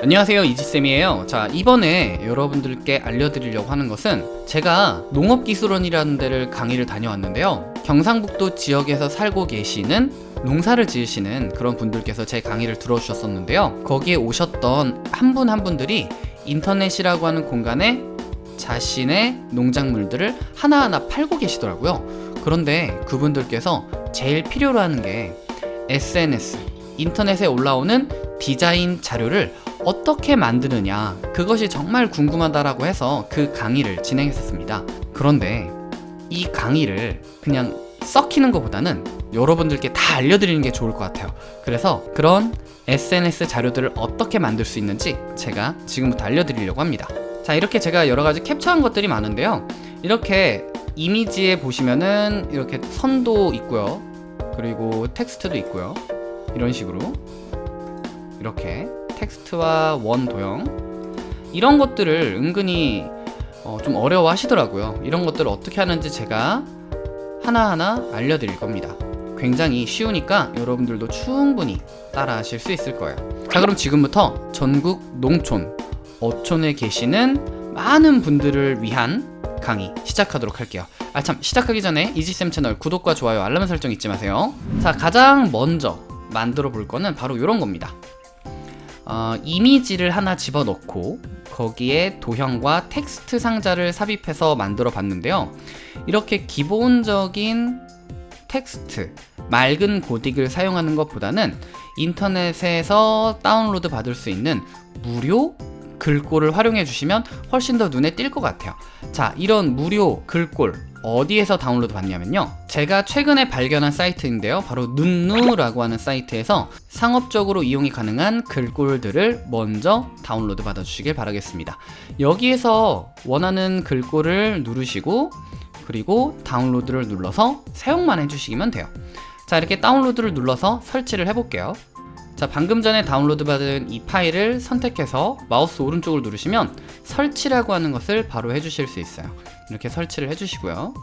안녕하세요 이지쌤이에요. 자 이번에 여러분들께 알려드리려고 하는 것은 제가 농업기술원이라는 데를 강의를 다녀왔는데요. 경상북도 지역에서 살고 계시는 농사를 지으시는 그런 분들께서 제 강의를 들어주셨었는데요. 거기에 오셨던 한 분한 분들이 인터넷이라고 하는 공간에 자신의 농작물들을 하나하나 팔고 계시더라고요. 그런데 그분들께서 제일 필요로 하는 게 SNS 인터넷에 올라오는 디자인 자료를 어떻게 만드느냐 그것이 정말 궁금하다라고 해서 그 강의를 진행했었습니다. 그런데 이 강의를 그냥 썩히는 것보다는 여러분들께 다 알려드리는 게 좋을 것 같아요. 그래서 그런 SNS 자료들을 어떻게 만들 수 있는지 제가 지금부터 알려드리려고 합니다. 자 이렇게 제가 여러가지 캡처한 것들이 많은데요. 이렇게 이미지에 보시면은 이렇게 선도 있고요. 그리고 텍스트도 있고요. 이런 식으로 이렇게 텍스트와 원 도형. 이런 것들을 은근히 어, 좀 어려워 하시더라고요. 이런 것들을 어떻게 하는지 제가 하나하나 알려드릴 겁니다. 굉장히 쉬우니까 여러분들도 충분히 따라 하실 수 있을 거예요. 자 그럼 지금부터 전국 농촌 어촌에 계시는 많은 분들을 위한 강의 시작하도록 할게요. 아 참 시작하기 전에 이지쌤 채널 구독과 좋아요 알람 설정 잊지 마세요. 자 가장 먼저 만들어 볼 거는 바로 이런 겁니다 어, 이미지를 하나 집어넣고 거기에 도형과 텍스트 상자를 삽입해서 만들어 봤는데요. 이렇게 기본적인 텍스트 맑은 고딕을 사용하는 것보다는 인터넷에서 다운로드 받을 수 있는 무료 글꼴을 활용해 주시면 훨씬 더 눈에 띌 것 같아요. 자 이런 무료 글꼴 어디에서 다운로드 받냐면요. 제가 최근에 발견한 사이트인데요. 바로 눈누라고 하는 사이트에서 상업적으로 이용이 가능한 글꼴들을 먼저 다운로드 받아 주시길 바라겠습니다. 여기에서 원하는 글꼴을 누르시고 그리고 다운로드를 눌러서 사용만 해주시면 돼요. 자 이렇게 다운로드를 눌러서 설치를 해볼게요 자 방금 전에 다운로드 받은 이 파일을 선택해서 마우스 오른쪽을 누르시면 설치라고 하는 것을 바로 해주실 수 있어요. 이렇게 설치를 해주시고요.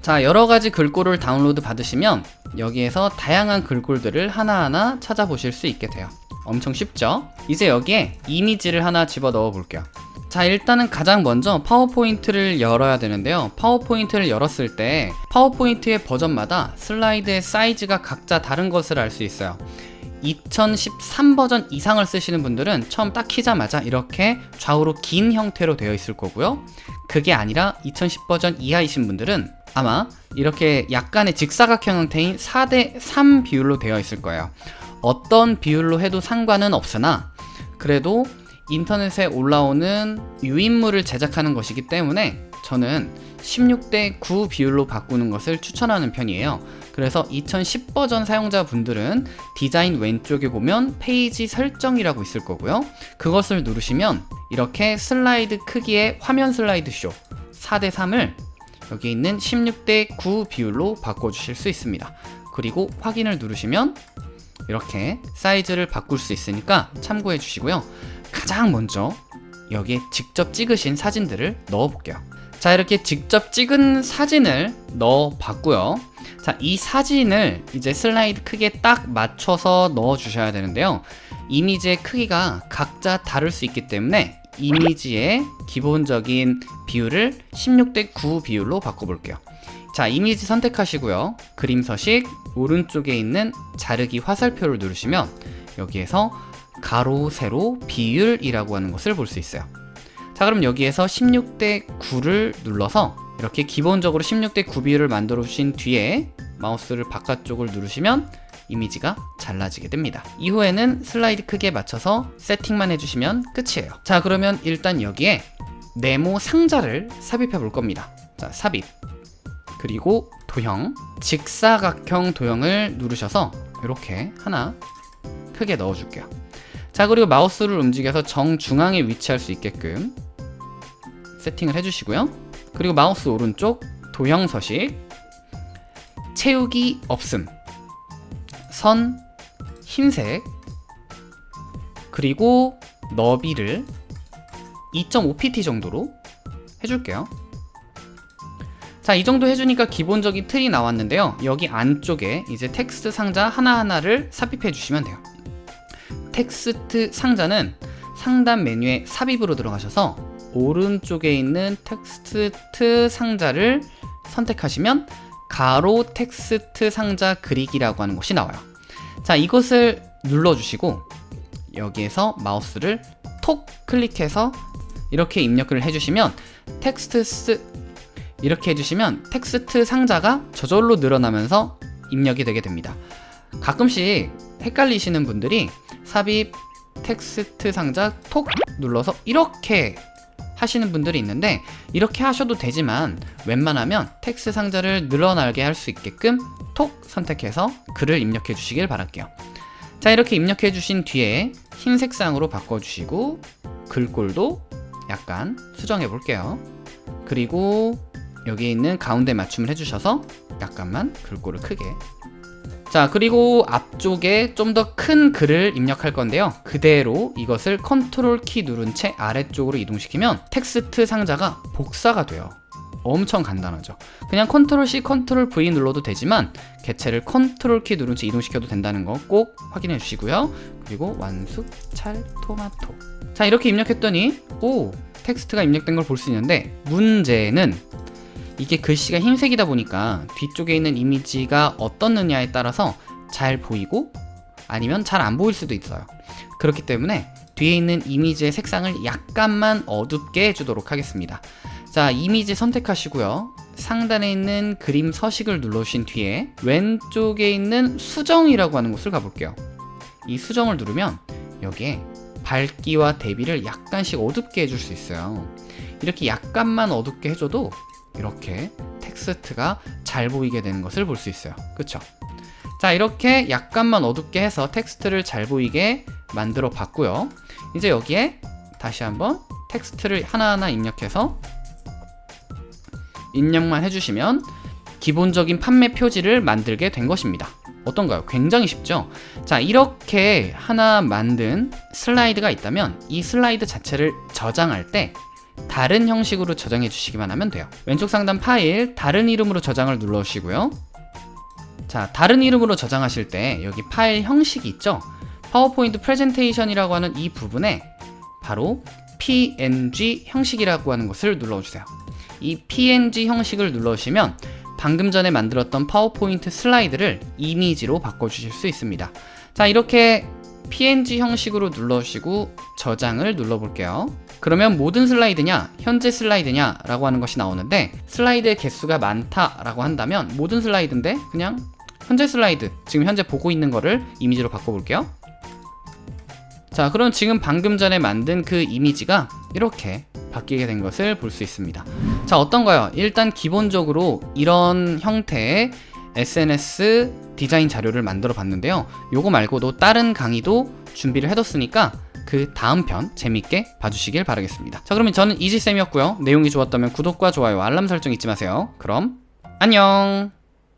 자 여러가지 글꼴을 다운로드 받으시면 여기에서 다양한 글꼴들을 하나하나 찾아보실 수 있게 돼요. 엄청 쉽죠? 이제 여기에 이미지를 하나 집어 넣어 볼게요. 자 일단은 가장 먼저 파워포인트를 열어야 되는데요. 파워포인트를 열었을 때 파워포인트의 버전마다 슬라이드의 사이즈가 각자 다른 것을 알 수 있어요 2013 버전 이상을 쓰시는 분들은 처음 딱 키자마자 이렇게 좌우로 긴 형태로 되어 있을 거고요. 그게 아니라 2010 버전 이하이신 분들은 아마 이렇게 약간의 직사각형 형태인 4대 3 비율로 되어 있을 거예요. 어떤 비율로 해도 상관은 없으나 그래도 인터넷에 올라오는 유인물을 제작하는 것이기 때문에 저는 16대 9 비율로 바꾸는 것을 추천하는 편이에요 그래서 2010 버전 사용자분들은 디자인 왼쪽에 보면 페이지 설정이라고 있을 거고요. 그것을 누르시면 이렇게 슬라이드 크기의 화면 슬라이드 쇼 4대 3을 여기 있는 16대 9 비율로 바꿔주실 수 있습니다. 그리고 확인을 누르시면 이렇게 사이즈를 바꿀 수 있으니까 참고해 주시고요. 가장 먼저 여기에 직접 찍으신 사진들을 넣어 볼게요 자 이렇게 직접 찍은 사진을 넣어 봤고요. 자 이 사진을 이제 슬라이드 크기에 딱 맞춰서 넣어 주셔야 되는데요. 이미지의 크기가 각자 다를 수 있기 때문에 이미지의 기본적인 비율을 16대 9 비율로 바꿔볼게요. 자 이미지 선택하시고요. 그림 서식 오른쪽에 있는 자르기 화살표를 누르시면 여기에서 가로 세로 비율이라고 하는 것을 볼 수 있어요 자 그럼 여기에서 16대 9를 눌러서 이렇게 기본적으로 16대 9 비율을 만들어 주신 뒤에 마우스를 바깥쪽을 누르시면 이미지가 잘라지게 됩니다. 이후에는 슬라이드 크기에 맞춰서 세팅만 해주시면 끝이에요. 자 그러면 일단 여기에 네모 상자를 삽입해 볼 겁니다. 자 삽입. 그리고 도형 직사각형 도형을 누르셔서 이렇게 하나 크게 넣어 줄게요. 자 그리고 마우스를 움직여서 정중앙에 위치할 수 있게끔 세팅을 해주시고요 그리고 마우스 오른쪽 도형 서식 채우기 없음 선 흰색 그리고 너비를 2.5pt 정도로 해줄게요 자, 이 정도 해주니까 기본적인 틀이 나왔는데요. 여기 안쪽에 이제 텍스트 상자 하나하나를 삽입해 주시면 돼요. 텍스트 상자는 상단 메뉴에 삽입으로 들어가셔서 오른쪽에 있는 텍스트 상자를 선택하시면 가로 텍스트 상자 그리기라고 하는 곳이 나와요. 자, 이것을 눌러주시고 여기에서 마우스를 톡 클릭해서 이렇게 입력을 해주시면 텍스트 스 이렇게 해주시면 텍스트 상자가 저절로 늘어나면서 입력이 되게 됩니다. 가끔씩 헷갈리시는 분들이 삽입 텍스트 상자 톡 눌러서 이렇게 하시는 분들이 있는데 이렇게 하셔도 되지만 웬만하면 텍스트 상자를 늘어나게 할 수 있게끔 톡 선택해서 글을 입력해 주시길 바랄게요. 자 이렇게 입력해 주신 뒤에 흰 색상으로 바꿔 주시고 글꼴도 약간 수정해 볼게요. 그리고 여기에 있는 가운데 맞춤을 해주셔서 약간만 글꼴을 크게 자 그리고 앞쪽에 좀 더 큰 글을 입력할 건데요. 그대로 이것을 컨트롤 키 누른 채 아래쪽으로 이동시키면 텍스트 상자가 복사가 돼요. 엄청 간단하죠. 그냥 컨트롤 C 컨트롤 V 눌러도 되지만 개체를 컨트롤 키 누른 채 이동시켜도 된다는 거 꼭 확인해 주시고요. 그리고 완숙 찰 토마토. 자 이렇게 입력했더니 오 텍스트가 입력된 걸 볼 수 있는데 문제는 이게 글씨가 흰색이다 보니까 뒤쪽에 있는 이미지가 어떻느냐에 따라서 잘 보이고 아니면 잘 안 보일 수도 있어요. 그렇기 때문에 뒤에 있는 이미지의 색상을 약간만 어둡게 해주도록 하겠습니다. 자, 이미지 선택하시고요. 상단에 있는 그림 서식을 눌러주신 뒤에 왼쪽에 있는 수정이라고 하는 곳을 가볼게요. 이 수정을 누르면 여기에 밝기와 대비를 약간씩 어둡게 해줄 수 있어요. 이렇게 약간만 어둡게 해줘도 이렇게 텍스트가 잘 보이게 되는 것을 볼 수 있어요. 그쵸? 자, 이렇게 약간만 어둡게 해서 텍스트를 잘 보이게 만들어 봤고요. 이제 여기에 다시 한번 텍스트를 하나하나 입력해서 입력만 해주시면 기본적인 판매 표지를 만들게 된 것입니다. 어떤가요? 굉장히 쉽죠? 자, 이렇게 하나 만든 슬라이드가 있다면 이 슬라이드 자체를 저장할 때 다른 형식으로 저장해 주시기만 하면 돼요. 왼쪽 상단 파일 다른 이름으로 저장을 눌러주시고요. 자, 다른 이름으로 저장하실 때 여기 파일 형식이 있죠? 파워포인트 프레젠테이션이라고 하는 이 부분에 바로 png 형식이라고 하는 것을 눌러주세요. 이 png 형식을 눌러주시면 방금 전에 만들었던 파워포인트 슬라이드를 이미지로 바꿔주실 수 있습니다. 자, 이렇게 png 형식으로 눌러주시고 저장을 눌러볼게요. 그러면 모든 슬라이드냐, 현재 슬라이드냐 라고 하는 것이 나오는데 슬라이드의 개수가 많다 라고 한다면 모든 슬라이드인데 그냥 현재 슬라이드, 지금 현재 보고 있는 거를 이미지로 바꿔볼게요. 자, 그럼 지금 방금 전에 만든 그 이미지가 이렇게 바뀌게 된 것을 볼 수 있습니다. 자, 어떤가요? 일단 기본적으로 이런 형태의 SNS 디자인 자료를 만들어 봤는데요. 요거 말고도 다른 강의도 준비를 해뒀으니까 그 다음 편 재밌게 봐주시길 바라겠습니다. 자, 그러면 저는 이지쌤이었고요. 내용이 좋았다면 구독과 좋아요, 알람 설정 잊지 마세요. 그럼 안녕!